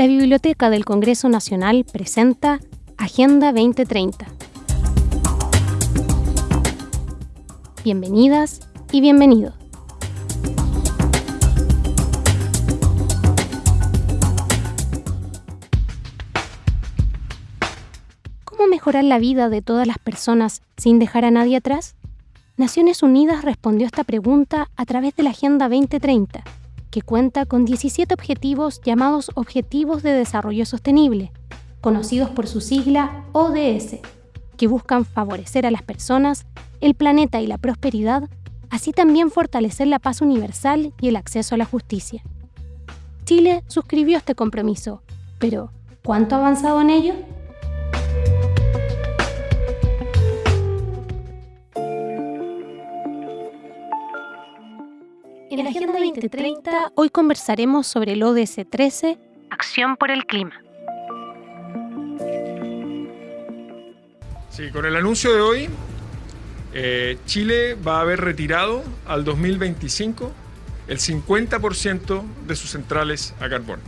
la Biblioteca del Congreso Nacional presenta Agenda 2030. Bienvenidas y bienvenidos. ¿Cómo mejorar la vida de todas las personas sin dejar a nadie atrás? Naciones Unidas respondió esta pregunta a través de la Agenda 2030, que cuenta con 17 objetivos llamados Objetivos de Desarrollo Sostenible, conocidos por su sigla ODS, que buscan favorecer a las personas, el planeta y la prosperidad, así también fortalecer la paz universal y el acceso a la justicia. Chile suscribió este compromiso, pero ¿cuánto ha avanzado en ello? En la Agenda 2030 hoy conversaremos sobre el ODS 13, Acción por el Clima. Sí, con el anuncio de hoy, eh, Chile va a haber retirado al 2025 el 50% de sus centrales a carbón.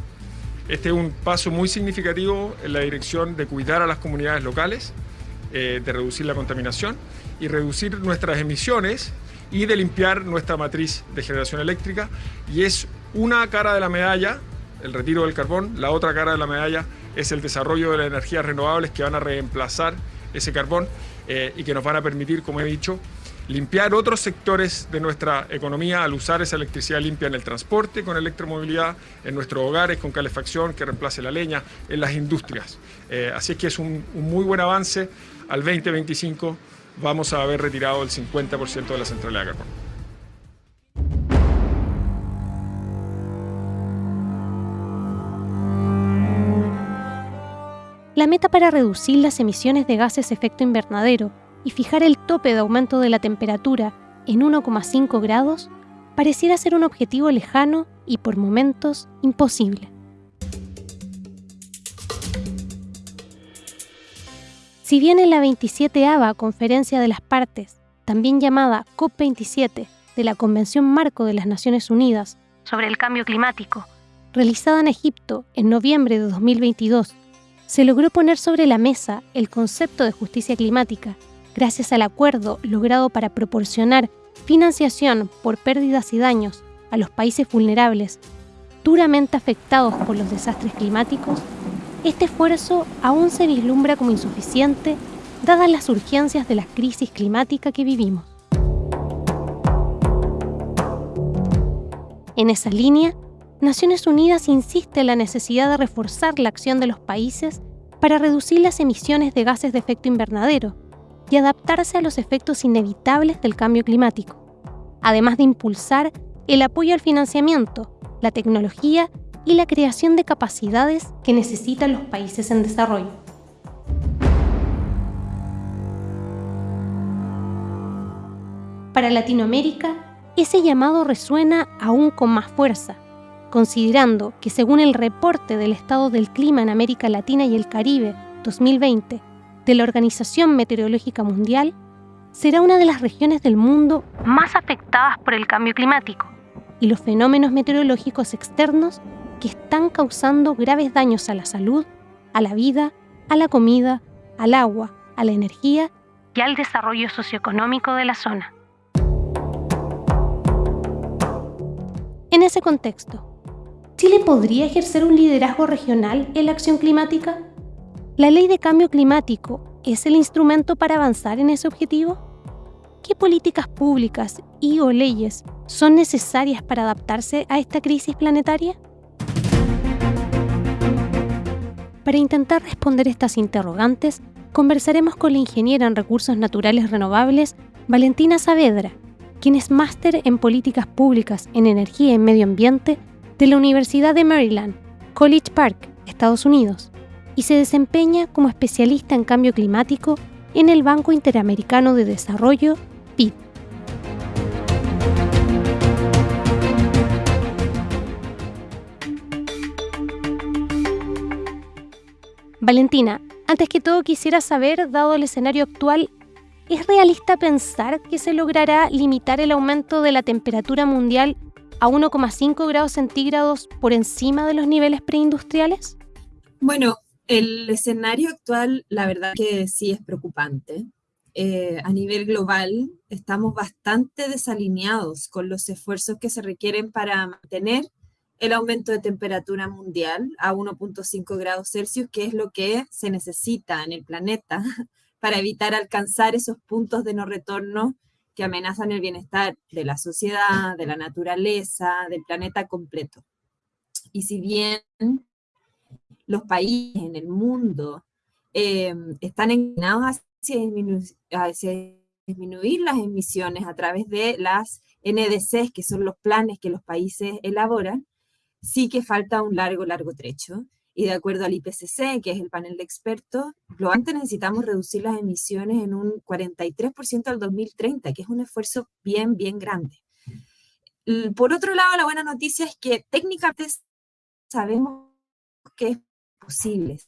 Este es un paso muy significativo en la dirección de cuidar a las comunidades locales, eh, de reducir la contaminación y reducir nuestras emisiones y de limpiar nuestra matriz de generación eléctrica. Y es una cara de la medalla, el retiro del carbón, la otra cara de la medalla es el desarrollo de las energías renovables que van a reemplazar ese carbón eh, y que nos van a permitir, como he dicho, limpiar otros sectores de nuestra economía al usar esa electricidad limpia en el transporte con electromovilidad, en nuestros hogares con calefacción que reemplace la leña, en las industrias. Eh, así es que es un, un muy buen avance al 2025 vamos a haber retirado el 50% de la centralidad de carbón. La meta para reducir las emisiones de gases de efecto invernadero y fijar el tope de aumento de la temperatura en 1,5 grados pareciera ser un objetivo lejano y por momentos imposible. Si bien en la 27 Conferencia de las Partes, también llamada COP27 de la Convención Marco de las Naciones Unidas sobre el Cambio Climático, realizada en Egipto en noviembre de 2022, se logró poner sobre la mesa el concepto de justicia climática gracias al acuerdo logrado para proporcionar financiación por pérdidas y daños a los países vulnerables duramente afectados por los desastres climáticos este esfuerzo aún se vislumbra como insuficiente dadas las urgencias de la crisis climática que vivimos. En esa línea, Naciones Unidas insiste en la necesidad de reforzar la acción de los países para reducir las emisiones de gases de efecto invernadero y adaptarse a los efectos inevitables del cambio climático, además de impulsar el apoyo al financiamiento, la tecnología y la creación de capacidades que necesitan los países en desarrollo. Para Latinoamérica, ese llamado resuena aún con más fuerza, considerando que según el reporte del estado del clima en América Latina y el Caribe 2020 de la Organización Meteorológica Mundial, será una de las regiones del mundo más afectadas por el cambio climático y los fenómenos meteorológicos externos que están causando graves daños a la salud, a la vida, a la comida, al agua, a la energía y al desarrollo socioeconómico de la zona. En ese contexto, ¿Chile podría ejercer un liderazgo regional en la acción climática? ¿La ley de cambio climático es el instrumento para avanzar en ese objetivo? ¿Qué políticas públicas y o leyes son necesarias para adaptarse a esta crisis planetaria? Para intentar responder estas interrogantes, conversaremos con la ingeniera en recursos naturales renovables, Valentina Saavedra, quien es máster en políticas públicas en energía y medio ambiente de la Universidad de Maryland, College Park, Estados Unidos, y se desempeña como especialista en cambio climático en el Banco Interamericano de Desarrollo, BID. Valentina, antes que todo quisiera saber, dado el escenario actual, ¿es realista pensar que se logrará limitar el aumento de la temperatura mundial a 1,5 grados centígrados por encima de los niveles preindustriales? Bueno, el escenario actual, la verdad que sí es preocupante. Eh, a nivel global, estamos bastante desalineados con los esfuerzos que se requieren para mantener el aumento de temperatura mundial a 1.5 grados Celsius, que es lo que se necesita en el planeta para evitar alcanzar esos puntos de no retorno que amenazan el bienestar de la sociedad, de la naturaleza, del planeta completo. Y si bien los países en el mundo eh, están inclinados hacia disminuir las emisiones a través de las NDCs, que son los planes que los países elaboran, sí que falta un largo, largo trecho. Y de acuerdo al IPCC, que es el panel de expertos, lo antes necesitamos reducir las emisiones en un 43% al 2030, que es un esfuerzo bien, bien grande. Por otro lado, la buena noticia es que técnicamente sabemos que es posible.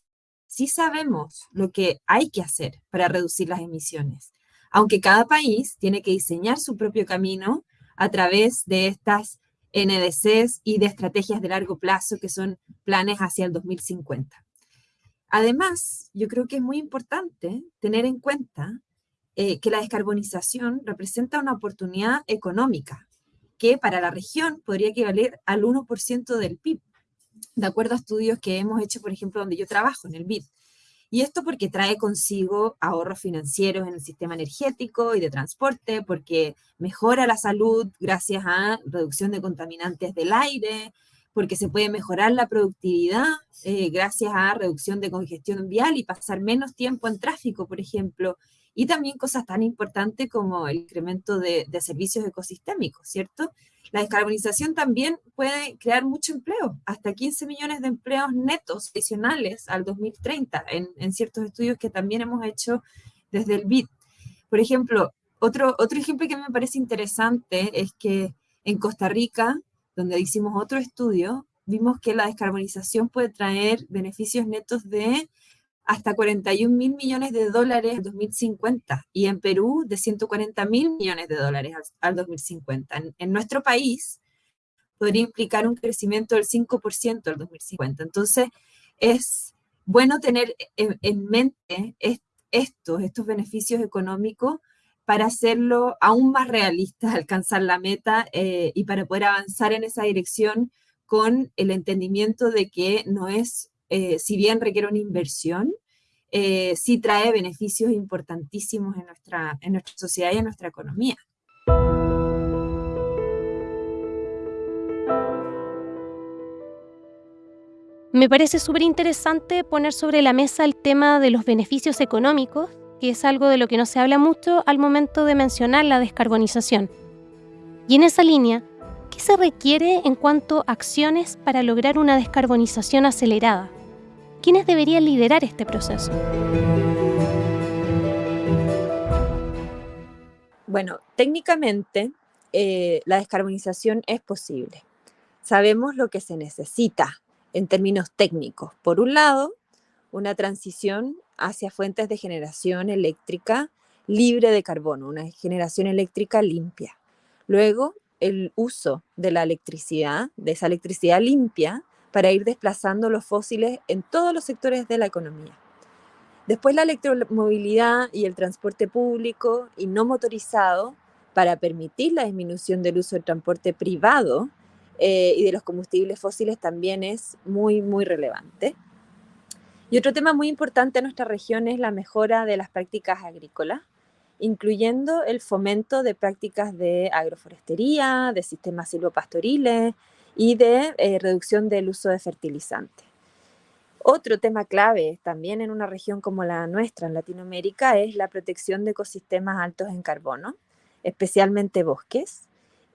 Sí sabemos lo que hay que hacer para reducir las emisiones, aunque cada país tiene que diseñar su propio camino a través de estas NDCs y de estrategias de largo plazo que son planes hacia el 2050. Además, yo creo que es muy importante tener en cuenta eh, que la descarbonización representa una oportunidad económica que para la región podría equivaler al 1% del PIB, de acuerdo a estudios que hemos hecho, por ejemplo, donde yo trabajo, en el BID. Y esto porque trae consigo ahorros financieros en el sistema energético y de transporte, porque mejora la salud gracias a reducción de contaminantes del aire, porque se puede mejorar la productividad eh, gracias a reducción de congestión vial y pasar menos tiempo en tráfico, por ejemplo, y también cosas tan importantes como el incremento de, de servicios ecosistémicos, ¿cierto? La descarbonización también puede crear mucho empleo, hasta 15 millones de empleos netos adicionales al 2030, en, ciertos estudios que también hemos hecho desde el BID. Por ejemplo, otro, otro ejemplo que me parece interesante es que en Costa Rica, donde hicimos otro estudio, vimos que la descarbonización puede traer beneficios netos de hasta 41 mil millones de dólares en 2050 y en Perú de 140 mil millones de dólares al, 2050. En, nuestro país podría implicar un crecimiento del 5% al 2050. Entonces, es bueno tener en, mente estos, estos beneficios económicos para hacerlo aún más realista, alcanzar la meta eh, y para poder avanzar en esa dirección con el entendimiento de que no es eh, si bien requiere una inversión, eh, sí trae beneficios importantísimos en nuestra, en nuestra sociedad y en nuestra economía. Me parece súper interesante poner sobre la mesa el tema de los beneficios económicos, que es algo de lo que no se habla mucho al momento de mencionar la descarbonización. Y en esa línea, ¿qué se requiere en cuanto a acciones para lograr una descarbonización acelerada? ¿Quiénes deberían liderar este proceso? Bueno, técnicamente eh, la descarbonización es posible. Sabemos lo que se necesita en términos técnicos. Por un lado, una transición hacia fuentes de generación eléctrica libre de carbono, una generación eléctrica limpia. Luego, el uso de la electricidad, de esa electricidad limpia, para ir desplazando los fósiles en todos los sectores de la economía. Después la electromovilidad y el transporte público y no motorizado para permitir la disminución del uso del transporte privado eh, y de los combustibles fósiles también es muy, muy relevante. Y otro tema muy importante en nuestra región es la mejora de las prácticas agrícolas, incluyendo el fomento de prácticas de agroforestería, de sistemas silvopastoriles, y de eh, reducción del uso de fertilizantes. Otro tema clave también en una región como la nuestra, en Latinoamérica, es la protección de ecosistemas altos en carbono, especialmente bosques.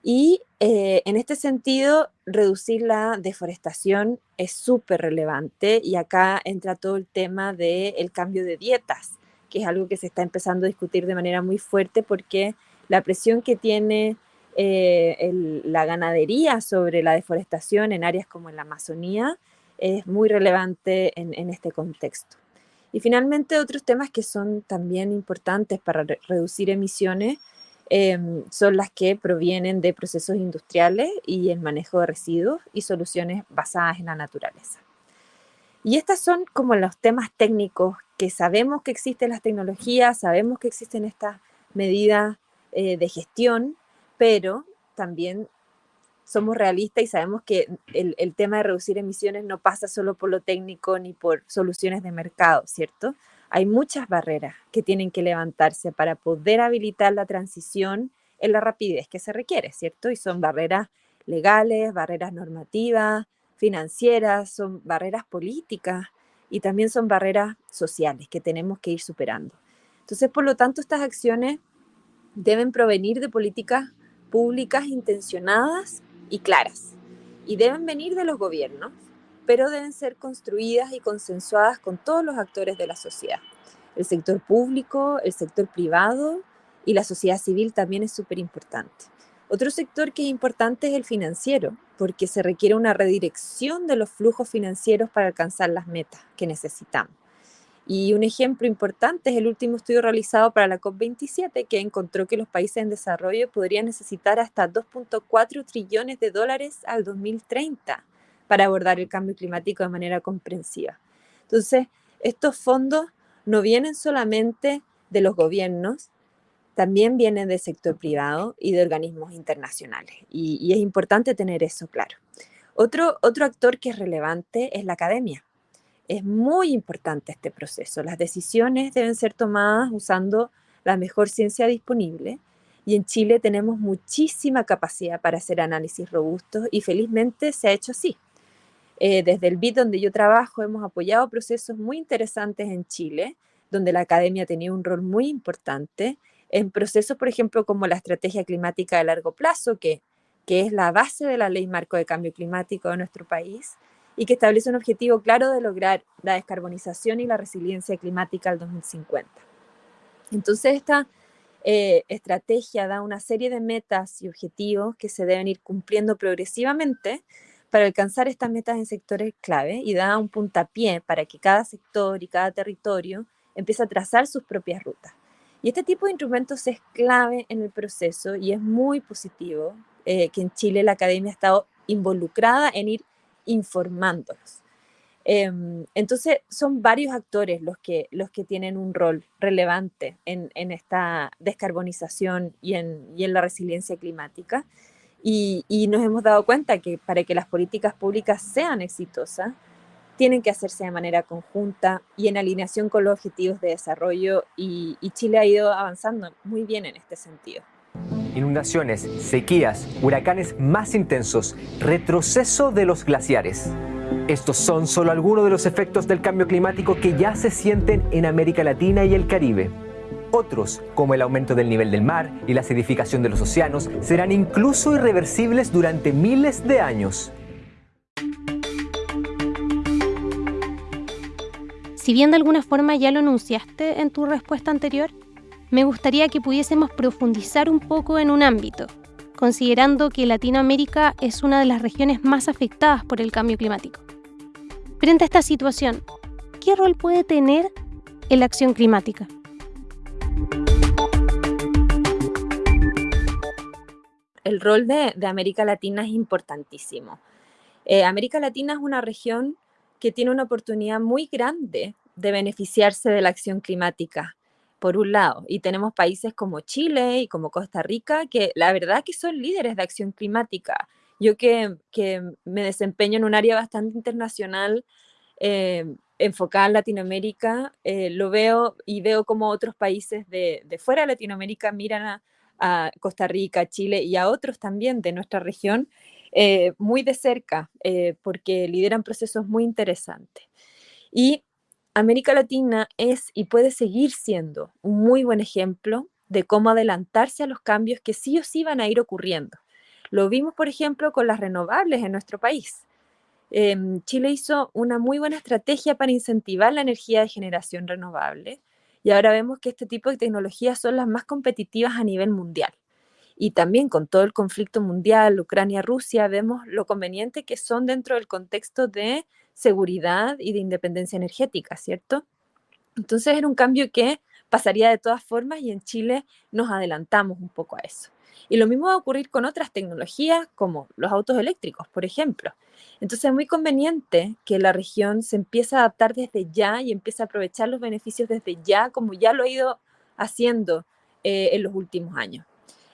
Y eh, en este sentido, reducir la deforestación es súper relevante y acá entra todo el tema del cambio de dietas, que es algo que se está empezando a discutir de manera muy fuerte porque la presión que tiene eh, la ganadería sobre la deforestación en áreas como en la Amazonía es muy relevante en, este contexto. Y finalmente, otros temas que son también importantes para reducir emisiones em, son las que provienen de procesos industriales y el manejo de residuos y soluciones basadas en la naturaleza. Y estas son como los temas técnicos que sabemos que existen las tecnologías, sabemos que existen estas medidas eh, de gestión, pero también somos realistas y sabemos que el, tema de reducir emisiones no pasa solo por lo técnico ni por soluciones de mercado, ¿cierto? Hay muchas barreras que tienen que levantarse para poder habilitar la transición en la rapidez que se requiere, ¿cierto? Y son barreras legales, barreras normativas, financieras, son barreras políticas y también son barreras sociales que tenemos que ir superando. Entonces, por lo tanto, estas acciones deben provenir de políticas públicas intencionadas y claras. Y deben venir de los gobiernos, pero deben ser construidas y consensuadas con todos los actores de la sociedad. El sector público, el sector privado y la sociedad civil también es súper importante. Otro sector que es importante es el financiero, porque se requiere una redirección de los flujos financieros para alcanzar las metas que necesitamos. Y un ejemplo importante es el último estudio realizado para la COP27, que encontró que los países en desarrollo podrían necesitar hasta 2.4 trillones de dólares al 2030 para abordar el cambio climático de manera comprensiva. Entonces, estos fondos no vienen solamente de los gobiernos, también vienen del sector privado y de organismos internacionales. Y, y, es importante tener eso claro. Otro, otro actor que es relevante es la academia. Es muy importante este proceso. Las decisiones deben ser tomadas usando la mejor ciencia disponible y en Chile tenemos muchísima capacidad para hacer análisis robustos y felizmente se ha hecho así. Eh, desde el BIT donde yo trabajo hemos apoyado procesos muy interesantes en Chile, donde la academia tenía un rol muy importante, en procesos, por ejemplo, como la estrategia climática de largo plazo, que, que es la base de la ley marco de cambio climático de nuestro país, y que establece un objetivo claro de lograr la descarbonización y la resiliencia climática al 2050. Entonces, esta eh, estrategia da una serie de metas y objetivos que se deben ir cumpliendo progresivamente para alcanzar estas metas en sectores clave y da un puntapié para que cada sector y cada territorio empiece a trazar sus propias rutas. Y este tipo de instrumentos es clave en el proceso y es muy positivo eh, que en Chile la academia ha estado involucrada en ir informándolos. Em, entonces, son varios actores los que, los que tienen un rol relevante en, esta descarbonización y en, la resiliencia climática. Y, y, nos hemos dado cuenta que para que las políticas públicas sean exitosas, tienen que hacerse de manera conjunta y en alineación con los objetivos de desarrollo y Chile ha ido avanzando muy bien en este sentido inundaciones, sequías, huracanes más intensos, retroceso de los glaciares. Estos son solo algunos de los efectos del cambio climático que ya se sienten en América Latina y el Caribe. Otros, como el aumento del nivel del mar y la acidificación de los océanos, serán incluso irreversibles durante miles de años. Si bien de alguna forma ya lo anunciaste en tu respuesta anterior, me gustaría que pudiésemos profundizar un poco en un ámbito, considerando que Latinoamérica es una de las regiones más afectadas por el cambio climático. Frente a esta situación, ¿qué rol puede tener la acción climática? El rol de, América Latina es importantísimo. Eh, América Latina es una región que tiene una oportunidad muy grande de beneficiarse de la acción climática por un lado, y tenemos países como Chile y como Costa Rica, que la verdad que son líderes de acción climática. Yo que, que me desempeño en un área bastante internacional, eh, enfocada en Latinoamérica, eh, lo veo y veo como otros países de, de fuera de Latinoamérica miran a, a, Costa Rica, Chile y a otros también de nuestra región eh, muy de cerca, eh, porque lideran procesos muy interesantes. Y América Latina es y puede seguir siendo un muy buen ejemplo de cómo adelantarse a los cambios que sí o sí van a ir ocurriendo. Lo vimos, por ejemplo, con las renovables en nuestro país. Eh, Chile hizo una muy buena estrategia para incentivar la energía de generación renovable y ahora vemos que este tipo de tecnologías son las más competitivas a nivel mundial. Y también con todo el conflicto mundial, Ucrania-Rusia, vemos lo conveniente que son dentro del contexto de seguridad y de independencia energética, ¿cierto? Entonces era un cambio que pasaría de todas formas y en Chile nos adelantamos un poco a eso. Y lo mismo va a ocurrir con otras tecnologías como los autos eléctricos, por ejemplo. Entonces es muy conveniente que la región se empiece a adaptar desde ya y empiece a aprovechar los beneficios desde ya, como ya lo ha ido haciendo eh, en los últimos años.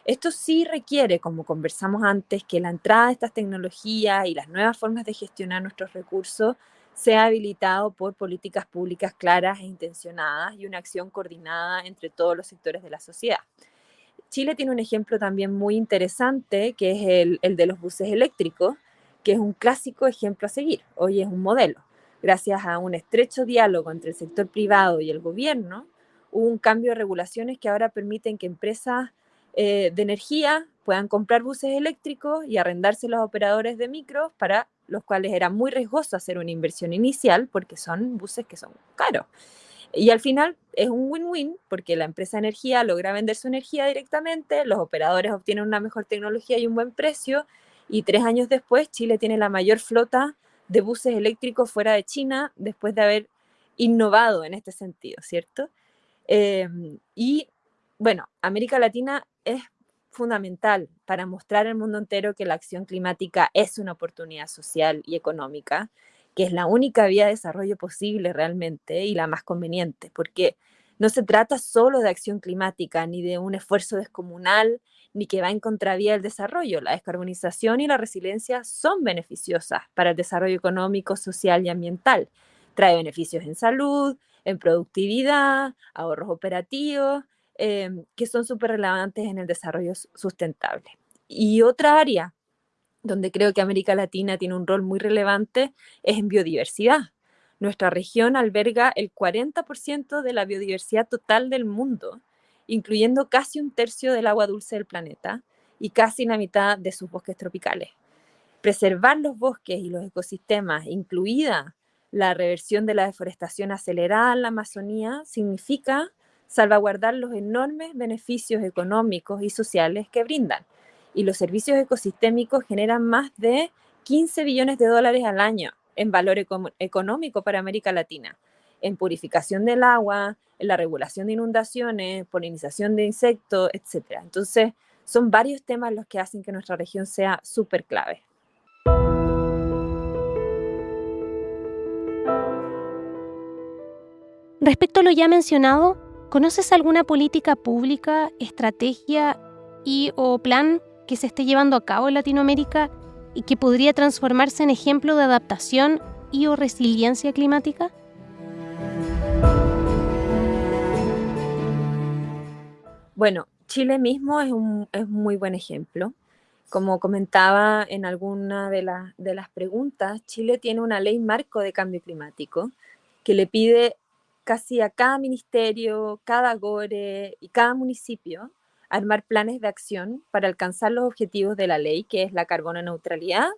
Esto sí requiere, como conversamos antes, que la entrada de estas tecnologías y las nuevas formas de gestionar nuestros recursos sea habilitado por políticas públicas claras e intencionadas y una acción coordinada entre todos los sectores de la sociedad. Chile tiene un ejemplo también muy interesante, que es el, el de los buses eléctricos, que es un clásico ejemplo a seguir. Hoy es un modelo. Gracias a un estrecho diálogo entre el sector privado y el gobierno, hubo un cambio de regulaciones que ahora permiten que empresas eh, de energía puedan comprar buses eléctricos y arrendarse los operadores de micros para los cuales era muy riesgoso hacer una inversión inicial porque son buses que son caros. Y al final es un win-win porque la empresa de energía logra vender su energía directamente, los operadores obtienen una mejor tecnología y un buen precio, y tres años después Chile tiene la mayor flota de buses eléctricos fuera de China después de haber innovado en este sentido, ¿cierto? Em, y bueno, América Latina es fundamental para mostrar al mundo entero que la acción climática es una oportunidad social y económica, que es la única vía de desarrollo posible realmente y la más conveniente, porque no se trata solo de acción climática ni de un esfuerzo descomunal ni que va en contravía del desarrollo. La descarbonización y la resiliencia son beneficiosas para el desarrollo económico, social y ambiental. Trae beneficios en salud, en productividad, ahorros operativos, em, que son súper relevantes en el desarrollo sustentable. Y otra área donde creo que América Latina tiene un rol muy relevante es en biodiversidad. Nuestra región alberga el 40% de la biodiversidad total del mundo, incluyendo casi un tercio del agua dulce del planeta y casi la mitad de sus bosques tropicales. Preservar los bosques y los ecosistemas, incluida la reversión de la deforestación acelerada en la Amazonía, significa salvaguardar los enormes beneficios económicos y sociales que brindan. Y los servicios ecosistémicos generan más de 15 billones de dólares al año en valor económico para América Latina, en purificación del agua, en la regulación de inundaciones, polinización de insectos, etc. Entonces, son varios temas los que hacen que nuestra región sea súper clave. Respecto a lo ya mencionado, ¿conoces alguna política pública, estrategia y o plan que se esté llevando a cabo en Latinoamérica y que podría transformarse en ejemplo de adaptación y o resiliencia climática? Bueno, Chile mismo es un muy buen ejemplo. Como comentaba en alguna de, de las preguntas, Chile tiene una ley marco de cambio climático que le pide casi a cada ministerio, cada GORE y cada municipio armar planes de acción para alcanzar los objetivos de la ley, que es la carbono neutralidad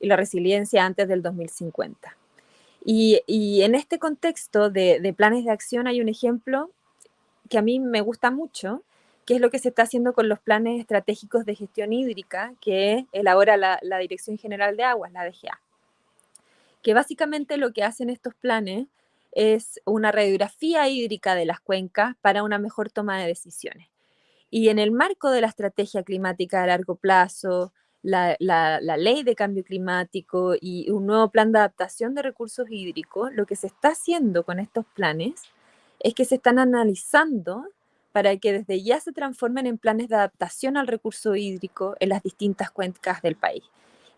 y la resiliencia antes del 2050. Y, en este contexto de, planes de acción hay un ejemplo que a mí me gusta mucho, que es lo que se está haciendo con los planes estratégicos de gestión hídrica que elabora la, la Dirección General de Aguas, la DGA. Que básicamente lo que hacen estos planes es una radiografía hídrica de las cuencas para una mejor toma de decisiones. Y en el marco de la estrategia climática a largo plazo, la, ley de cambio climático y un nuevo plan de adaptación de recursos hídricos, lo que se está haciendo con estos planes es que se están analizando para que desde ya se transformen en planes de adaptación al recurso hídrico en las distintas cuencas del país.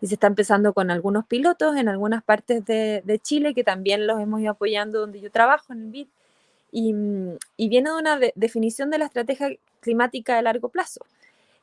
Y se está empezando con algunos pilotos en algunas partes de, de Chile, que también los hemos ido apoyando donde yo trabajo, en el BID, Mm, y, viene de una definición de la estrategia climática de largo plazo.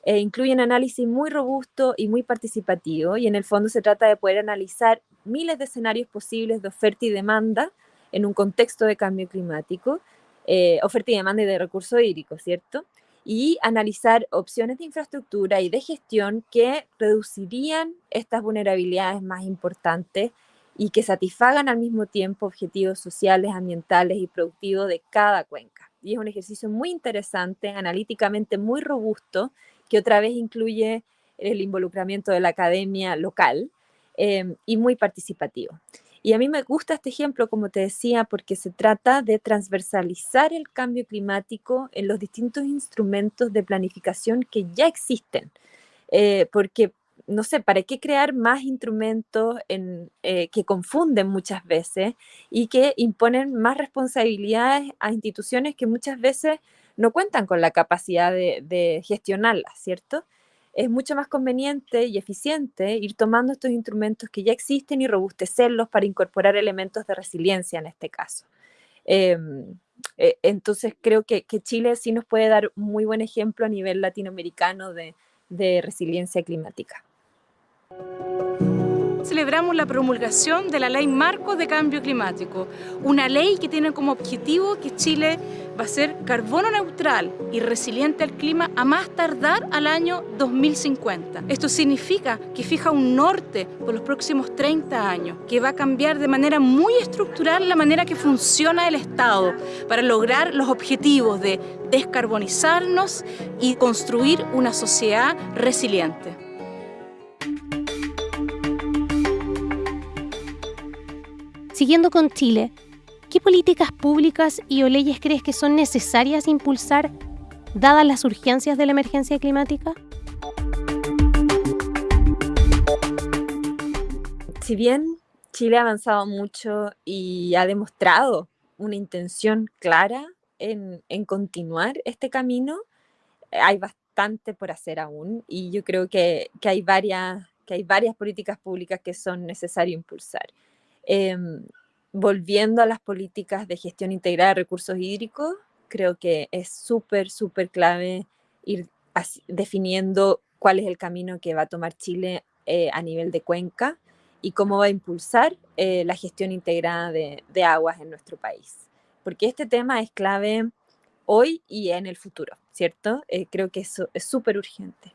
Eh, incluye un análisis muy robusto y muy participativo y en el fondo se trata de poder analizar miles de escenarios posibles de oferta y demanda en un contexto de cambio climático, eh, oferta y demanda y de recursos hídricos, ¿cierto? Y analizar opciones de infraestructura y de gestión que reducirían estas vulnerabilidades más importantes y que satisfagan al mismo tiempo objetivos sociales, ambientales y productivos de cada cuenca. Y es un ejercicio muy interesante, analíticamente muy robusto, que otra vez incluye el involucramiento de la academia local em, y muy participativo. Y a mí me gusta este ejemplo, como te decía, porque se trata de transversalizar el cambio climático en los distintos instrumentos de planificación que ya existen. Eh, porque, no sé, ¿para qué crear más instrumentos eh, que confunden muchas veces y que imponen más responsabilidades a instituciones que muchas veces no cuentan con la capacidad de, de gestionarlas, ¿cierto? Es mucho más conveniente y eficiente ir tomando estos instrumentos que ya existen y robustecerlos para incorporar elementos de resiliencia en este caso. Em, e, entonces creo que, Chile sí nos puede dar un muy buen ejemplo a nivel latinoamericano de resiliencia climática celebramos la promulgación de la Ley Marco de Cambio Climático, una ley que tiene como objetivo que Chile va a ser carbono neutral y resiliente al clima a más tardar al año 2050. Esto significa que fija un norte por los próximos 30 años, que va a cambiar de manera muy estructural la manera que funciona el Estado para lograr los objetivos de descarbonizarnos y construir una sociedad resiliente. Siguiendo con Chile, ¿qué políticas públicas y o leyes crees que son necesarias impulsar dadas las urgencias de la emergencia climática? Si bien Chile ha avanzado mucho y ha demostrado una intención clara en, continuar este camino, hay bastante por hacer aún y yo creo que, hay varias, que hay varias políticas públicas que son necesarias impulsar. Em, volviendo a las políticas de gestión integrada de recursos hídricos, creo que es súper, súper clave ir definiendo cuál es el camino que va a tomar Chile eh, a nivel de cuenca y cómo va a impulsar eh, la gestión integrada de, aguas en nuestro país. Porque este tema es clave hoy y en el futuro, ¿cierto? Eh, creo que eso es súper urgente.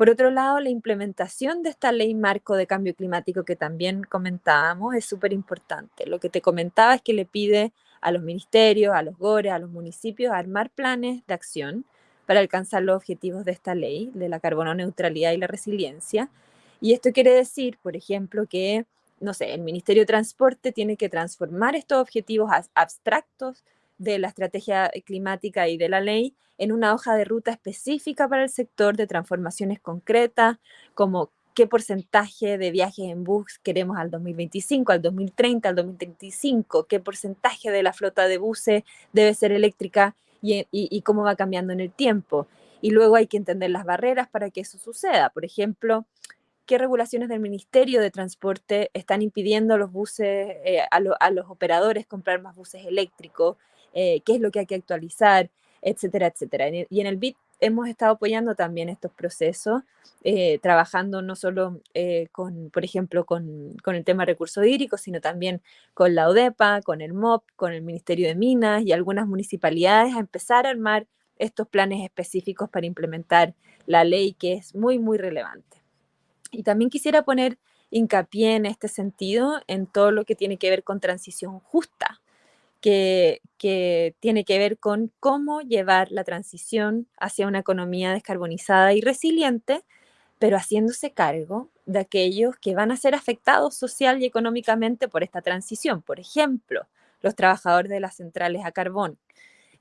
Por otro lado, la implementación de esta ley marco de cambio climático que también comentábamos es súper importante. Lo que te comentaba es que le pide a los ministerios, a los GORE, a los municipios armar planes de acción para alcanzar los objetivos de esta ley, de la carbono neutralidad y la resiliencia. Y esto quiere decir, por ejemplo, que, no sé, el Ministerio de Transporte tiene que transformar estos objetivos abstractos de la estrategia climática y de la ley en una hoja de ruta específica para el sector de transformaciones concretas, como qué porcentaje de viajes en bus queremos al 2025, al 2030, al 2035, qué porcentaje de la flota de buses debe ser eléctrica y, y cómo va cambiando en el tiempo. Y luego hay que entender las barreras para que eso suceda. Por ejemplo, qué regulaciones del Ministerio de Transporte están impidiendo los buses, eh, a, los operadores comprar más buses eléctricos, eh, qué es lo que hay que actualizar, etcétera, etcétera. Y en el BIT hemos estado apoyando también estos procesos, eh, trabajando no solo con, por ejemplo, con, con, el tema de recursos hídricos, sino también con la ODEPA, con el MOP, con el Ministerio de Minas y algunas municipalidades a empezar a armar estos planes específicos para implementar la ley que es muy, muy relevante. Y también quisiera poner hincapié en este sentido en todo lo que tiene que ver con transición justa, que, tiene que ver con cómo llevar la transición hacia una economía descarbonizada y resiliente, pero haciéndose cargo de aquellos que van a ser afectados social y económicamente por esta transición. Por ejemplo, los trabajadores de las centrales a carbón,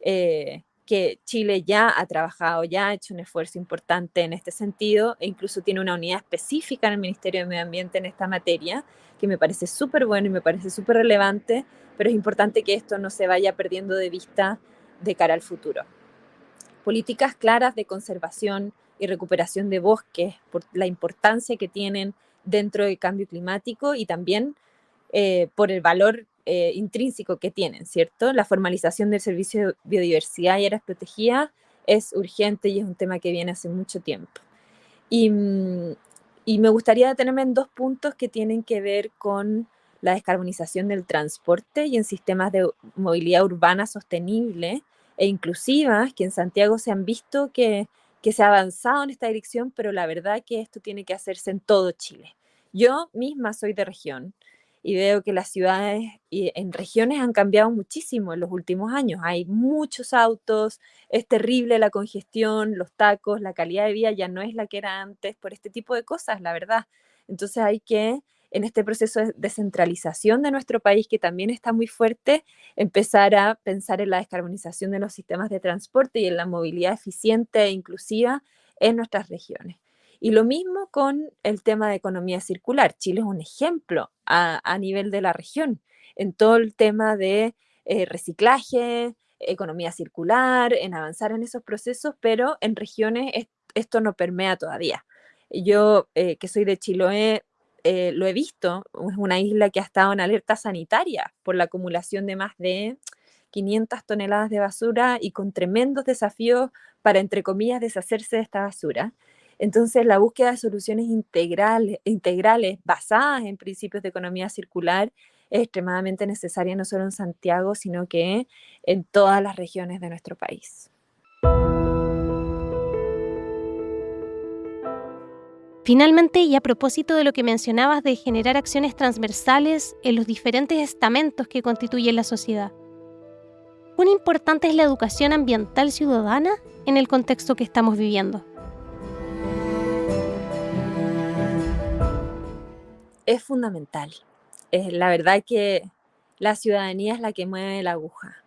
eh, que Chile ya ha trabajado, ya ha hecho un esfuerzo importante en este sentido e incluso tiene una unidad específica en el Ministerio de Medio Ambiente en esta materia, que me parece súper bueno y me parece súper relevante, pero es importante que esto no se vaya perdiendo de vista de cara al futuro. Políticas claras de conservación y recuperación de bosques por la importancia que tienen dentro del cambio climático y también eh, por el valor eh, intrínseco que tienen, ¿cierto? La formalización del servicio de biodiversidad y áreas protegidas es urgente y es un tema que viene hace mucho tiempo. Y, mm, y me gustaría detenerme en dos puntos que tienen que ver con la descarbonización del transporte y en sistemas de movilidad urbana sostenible e inclusivas, que en Santiago se han visto que, que se ha avanzado en esta dirección, pero la verdad que esto tiene que hacerse en todo Chile. Yo misma soy de región y veo que las ciudades y en regiones han cambiado muchísimo en los últimos años. Hay muchos autos, es terrible la congestión, los tacos, la calidad de vida ya no es la que era antes por este tipo de cosas, la verdad. Entonces hay que en este proceso de descentralización de nuestro país, que también está muy fuerte, empezar a pensar en la descarbonización de los sistemas de transporte y en la movilidad eficiente e inclusiva en nuestras regiones. Y lo mismo con el tema de economía circular. Chile es un ejemplo a, nivel de la región en todo el tema de eh, reciclaje, economía circular, en avanzar en esos procesos, pero en regiones esto no permea todavía. Yo, eh, que soy de Chiloé, eh, lo he visto, es una isla que ha estado en alerta sanitaria por la acumulación de más de 500 toneladas de basura y con tremendos desafíos para, entre comillas, deshacerse de esta basura. Entonces, la búsqueda de soluciones integrales, integrales basadas en principios de economía circular es extremadamente necesaria no solo en Santiago, sino que en todas las regiones de nuestro país. Finalmente, y a propósito de lo que mencionabas de generar acciones transversales en los diferentes estamentos que constituyen la sociedad, ¿cuán importante es la educación ambiental ciudadana en el contexto que estamos viviendo? Es fundamental. la verdad que la ciudadanía es la que mueve la aguja.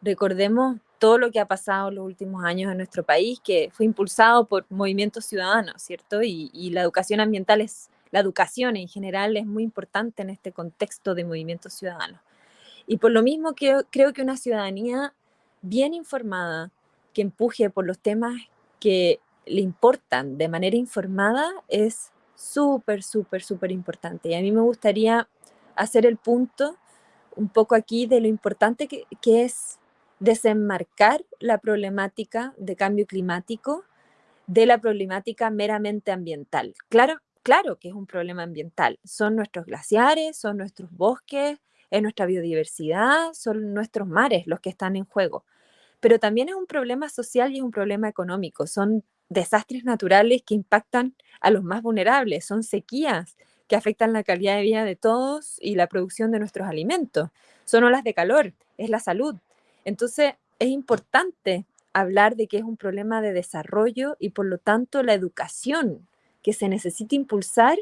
Recordemos todo lo que ha pasado en los últimos años en nuestro país, que fue impulsado por movimientos ciudadanos, ¿cierto? Y, la educación ambiental es, la educación en general es muy importante en este contexto de movimientos ciudadanos. Y por lo mismo que creo que una ciudadanía bien informada, que empuje por los temas que le importan de manera informada, es súper, súper, súper importante. Y a mí me gustaría hacer el punto un poco aquí de lo importante que, que es desenmarcar la problemática de cambio climático de la problemática meramente ambiental. Claro, claro que es un problema ambiental. Son nuestros glaciares, son nuestros bosques, es nuestra biodiversidad, son nuestros mares los que están en juego. Pero también es un problema social y un problema económico. Son desastres naturales que impactan a los más vulnerables, son sequías que afectan la calidad de vida de todos y la producción de nuestros alimentos. Son olas de calor, es la salud, entonces, es importante hablar de que es un problema de desarrollo y por lo tanto la educación que se necesita impulsar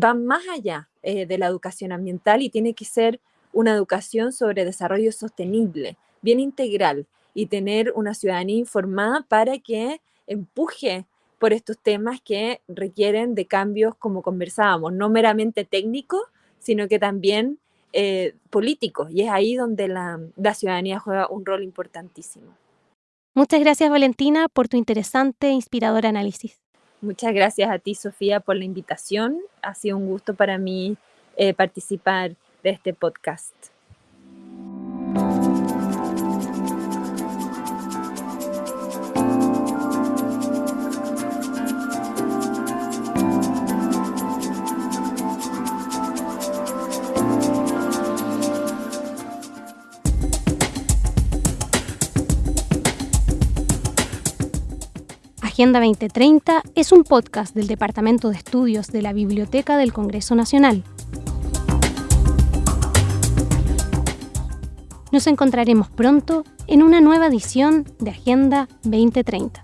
va más allá eh, de la educación ambiental y tiene que ser una educación sobre desarrollo sostenible, bien integral y tener una ciudadanía informada para que empuje por estos temas que requieren de cambios, como conversábamos, no meramente técnicos, sino que también eh, políticos y es ahí donde la, la ciudadanía juega un rol importantísimo. Muchas gracias Valentina por tu interesante e inspirador análisis. Muchas gracias a ti Sofía por la invitación. Ha sido un gusto para mí eh, participar de este podcast. Agenda 2030 es un podcast del Departamento de Estudios de la Biblioteca del Congreso Nacional. Nos encontraremos pronto en una nueva edición de Agenda 2030.